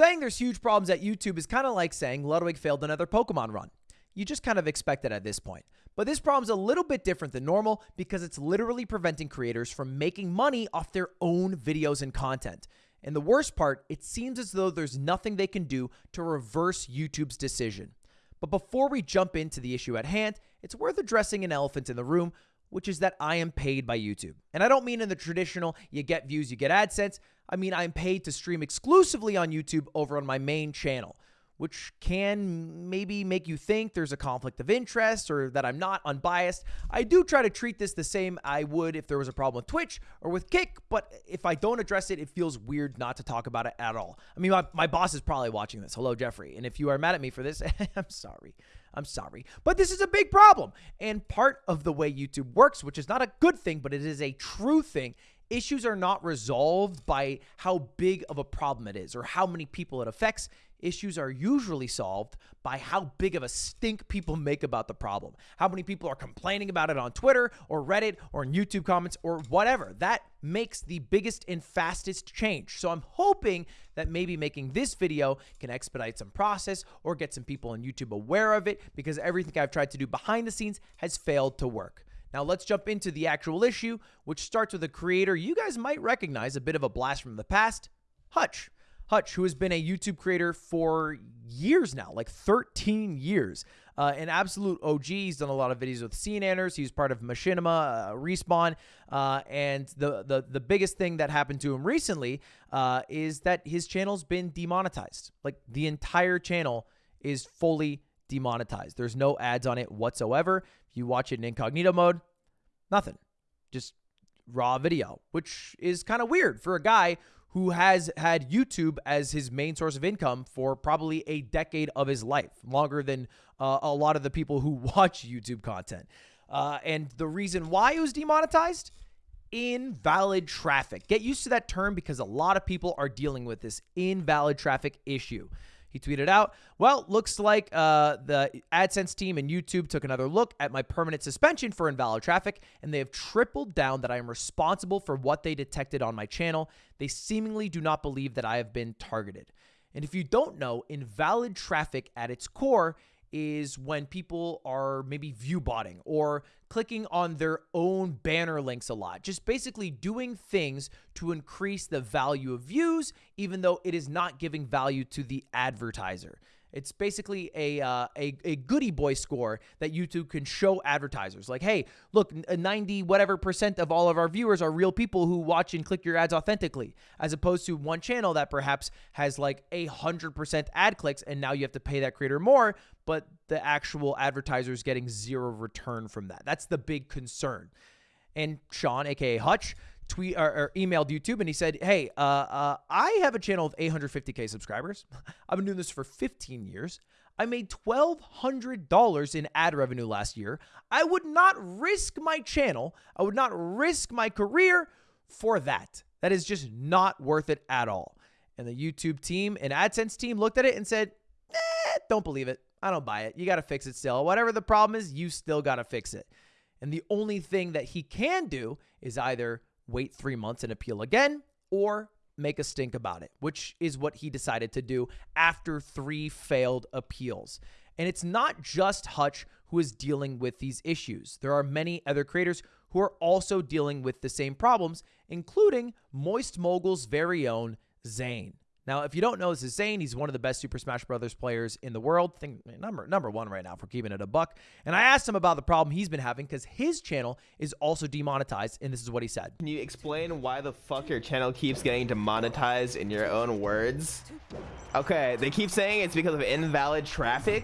Saying there's huge problems at YouTube is kind of like saying Ludwig failed another Pokemon run. You just kind of expect it at this point. But this problem's a little bit different than normal because it's literally preventing creators from making money off their own videos and content. And the worst part, it seems as though there's nothing they can do to reverse YouTube's decision. But before we jump into the issue at hand, it's worth addressing an elephant in the room, which is that I am paid by YouTube. And I don't mean in the traditional, you get views, you get AdSense. I mean, I'm paid to stream exclusively on YouTube over on my main channel which can maybe make you think there's a conflict of interest or that I'm not unbiased. I do try to treat this the same I would if there was a problem with Twitch or with Kick, but if I don't address it, it feels weird not to talk about it at all. I mean, my, my boss is probably watching this. Hello, Jeffrey. And if you are mad at me for this, I'm sorry. I'm sorry. But this is a big problem. And part of the way YouTube works, which is not a good thing, but it is a true thing, issues are not resolved by how big of a problem it is or how many people it affects issues are usually solved by how big of a stink people make about the problem. How many people are complaining about it on Twitter or Reddit or in YouTube comments or whatever. That makes the biggest and fastest change. So I'm hoping that maybe making this video can expedite some process or get some people on YouTube aware of it because everything I've tried to do behind the scenes has failed to work. Now let's jump into the actual issue, which starts with a creator you guys might recognize a bit of a blast from the past, Hutch. Hutch, who has been a YouTube creator for years now, like 13 years. Uh, an absolute OG. He's done a lot of videos with SeaNanners. He's part of Machinima, uh, Respawn, uh, and the, the the biggest thing that happened to him recently uh, is that his channel's been demonetized. Like the entire channel is fully demonetized. There's no ads on it whatsoever. If you watch it in incognito mode, nothing, just raw video, which is kind of weird for a guy who has had YouTube as his main source of income for probably a decade of his life, longer than uh, a lot of the people who watch YouTube content. Uh, and the reason why it was demonetized? Invalid traffic. Get used to that term because a lot of people are dealing with this invalid traffic issue. He tweeted out, Well, looks like uh, the AdSense team and YouTube took another look at my permanent suspension for invalid traffic, and they have tripled down that I am responsible for what they detected on my channel. They seemingly do not believe that I have been targeted. And if you don't know, invalid traffic at its core is when people are maybe view botting or clicking on their own banner links a lot. Just basically doing things to increase the value of views, even though it is not giving value to the advertiser. It's basically a, uh, a, a goody boy score that YouTube can show advertisers. Like, hey, look, 90 whatever percent of all of our viewers are real people who watch and click your ads authentically, as opposed to one channel that perhaps has like a 100% ad clicks and now you have to pay that creator more, but the actual advertiser is getting zero return from that. That's the big concern. And Sean, aka Hutch, tweet or, or, emailed YouTube and he said, "Hey, uh, uh, I have a channel of 850k subscribers. I've been doing this for 15 years. I made $1,200 in ad revenue last year. I would not risk my channel. I would not risk my career for that. That is just not worth it at all." And the YouTube team and AdSense team looked at it and said, Eh, "Don't believe it. I don't buy it. You got to fix it still. Whatever the problem is, you still got to fix it." And the only thing that he can do is either wait three months and appeal again, or make a stink about it, which is what he decided to do after three failed appeals. And it's not just Hutch who is dealing with these issues. There are many other creators who are also dealing with the same problems, including Moist Mogul's very own Zain. Now, if you don't know, this is Zain. He's one of the best Super Smash Brothers players in the world. Think number number one right now for keeping it a buck. And I asked him about the problem he's been having because his channel is also demonetized, and this is what he said. Can you explain why the fuck your channel keeps getting demonetized in your own words? Okay, they keep saying it's because of invalid traffic,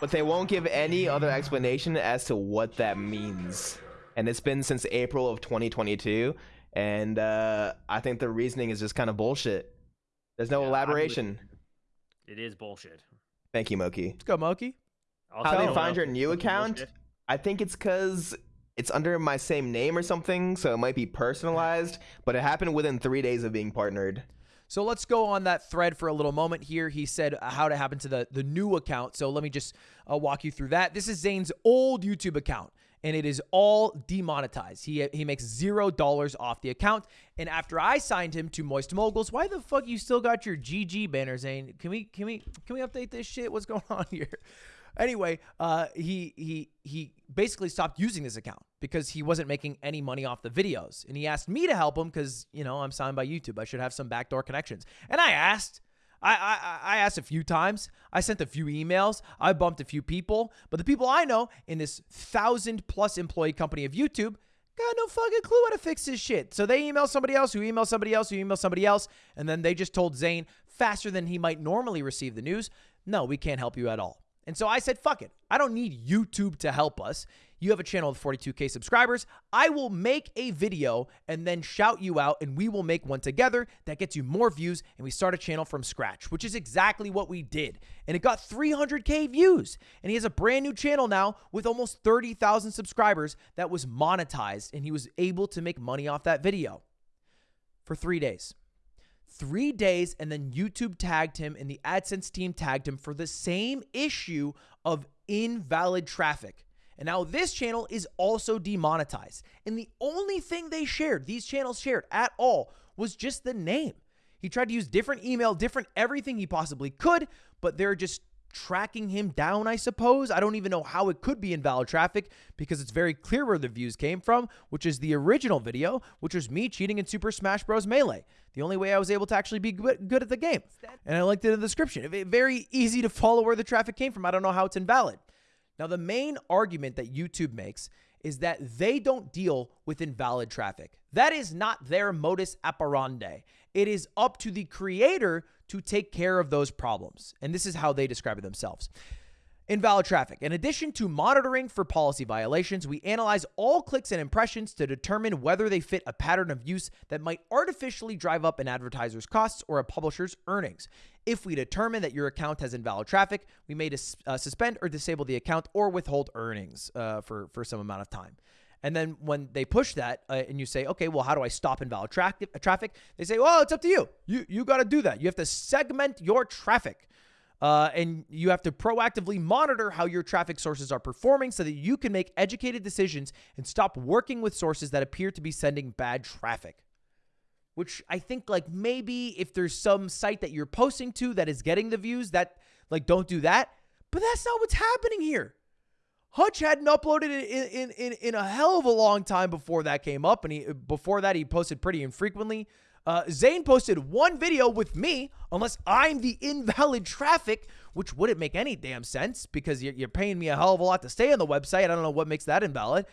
but they won't give any other explanation as to what that means. And it's been since April of 2022, and uh, I think the reasoning is just kind of bullshit. There's no yeah, elaboration. It is bullshit. Thank you, Moki. Let's go, Moki. How they find your new account? Bullshit. I think it's because it's under my same name or something, so it might be personalized, but it happened within three days of being partnered. So let's go on that thread for a little moment here. He said how to happen to the, the new account. So let me just uh, walk you through that. This is Zain's old YouTube account and it is all demonetized. He he makes zero dollars off the account. And after I signed him to Moist Moguls, why the fuck you still got your GG banner, Zain? Can we can we can we update this shit? What's going on here? Anyway, uh, he he he basically stopped using this account because he wasn't making any money off the videos, and he asked me to help him because you know I'm signed by YouTube. I should have some backdoor connections, and I asked. I, I, I asked a few times. I sent a few emails. I bumped a few people. But the people I know in this thousand plus employee company of YouTube got no fucking clue how to fix this shit. So they email somebody else who emails somebody else who emails somebody else. And then they just told Zain faster than he might normally receive the news no, we can't help you at all. And so I said, fuck it. I don't need YouTube to help us. You have a channel with 42K subscribers. I will make a video and then shout you out, and we will make one together that gets you more views, and we start a channel from scratch, which is exactly what we did. And it got 300K views. And he has a brand new channel now with almost 30,000 subscribers that was monetized, and he was able to make money off that video for three days three days, and then YouTube tagged him and the AdSense team tagged him for the same issue of invalid traffic. And now this channel is also demonetized. And the only thing they shared, these channels shared at all, was just the name. He tried to use different email, different everything he possibly could, but they're just tracking him down, I suppose. I don't even know how it could be invalid traffic because it's very clear where the views came from, which is the original video, which was me cheating in Super Smash Bros. Melee. The only way I was able to actually be good, good at the game. And I linked it in the description. Very easy to follow where the traffic came from. I don't know how it's invalid. Now, the main argument that YouTube makes is that they don't deal with invalid traffic. That is not their modus operandi. It is up to the creator to take care of those problems. And this is how they describe it themselves. Invalid traffic. In addition to monitoring for policy violations, we analyze all clicks and impressions to determine whether they fit a pattern of use that might artificially drive up an advertiser's costs or a publisher's earnings. If we determine that your account has invalid traffic, we may dis- uh, suspend or disable the account or withhold earnings uh, for, for some amount of time. And then when they push that uh, and you say, okay, well, how do I stop invalid tra- traffic? They say, well, it's up to you. You, you got to do that. You have to segment your traffic. Uh, and you have to proactively monitor how your traffic sources are performing so that you can make educated decisions and stop working with sources that appear to be sending bad traffic. Which I think, like, maybe if there's some site that you're posting to that is getting the views, that, like, don't do that. But that's not what's happening here. Hutch hadn't uploaded it in, in, in, a hell of a long time before that came up. And he, before that, he posted pretty infrequently. Uh, Zain posted one video with me, unless I'm the invalid traffic, which wouldn't make any damn sense because you're, you're paying me a hell of a lot to stay on the website. I don't know what makes that invalid.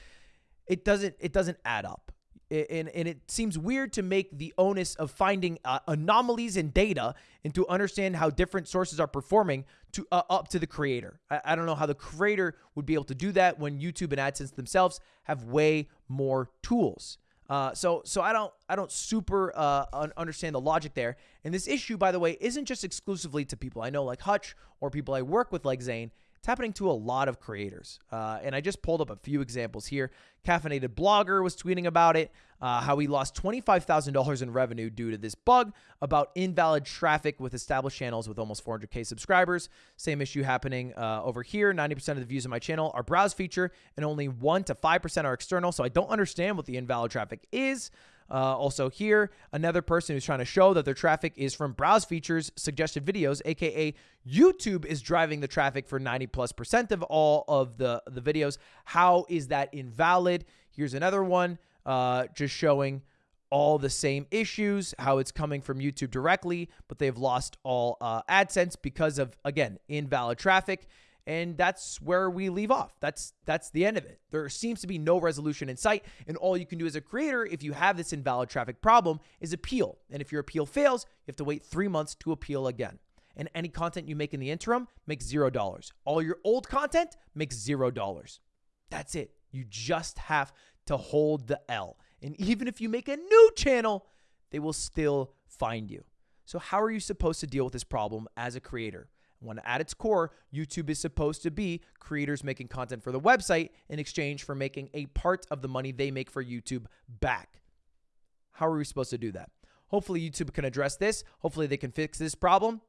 It doesn't. It doesn't add up. And, and it seems weird to make the onus of finding uh, anomalies in data and to understand how different sources are performing to uh, up to the creator. I, I don't know how the creator would be able to do that when YouTube and AdSense themselves have way more tools. Uh, so so I don't I don't super uh, understand the logic there. And this issue, by the way, isn't just exclusively to people I know like Hutch or people I work with like Zain. It's happening to a lot of creators. Uh, and I just pulled up a few examples here. Caffeinated Blogger was tweeting about it, uh, how he lost $25,000 in revenue due to this bug about invalid traffic with established channels with almost 400K subscribers. Same issue happening uh, over here. 90% of the views on my channel are browse feature, and only 1 to 5% are external. So I don't understand what the invalid traffic is. Uh, also, here, another person who's trying to show that their traffic is from browse features suggested videos, aka YouTube is driving the traffic for 90 plus percent of all of the, the videos. How is that invalid? Here's another one uh, just showing all the same issues, how it's coming from YouTube directly, but they've lost all uh, AdSense because of, again, invalid traffic and that's where we leave off. That's that's the end of it. There seems to be no resolution in sight, and all you can do as a creator if you have this invalid traffic problem is appeal. And if your appeal fails, you have to wait 3 months to appeal again. And any content you make in the interim makes $0. All your old content makes $0. That's it. You just have to hold the L. And even if you make a new channel, they will still find you. So how are you supposed to deal with this problem as a creator? When at its core, YouTube is supposed to be creators making content for the website in exchange for making a part of the money they make for YouTube back. How are we supposed to do that? Hopefully, YouTube can address this. Hopefully, they can fix this problem.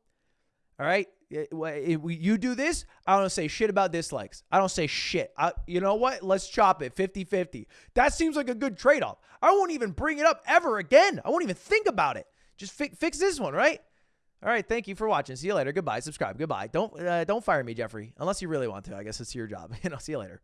All right, you do this. I don't say shit about dislikes. I don't say shit. I, you know what? Let's chop it 50 50. That seems like a good trade off. I won't even bring it up ever again. I won't even think about it. Just fi- fix this one, right? All right, thank you for watching. See you later. Goodbye. Subscribe. Goodbye. Don't uh, don't fire me, Jeffrey, unless you really want to. I guess it's your job. You know. See you later.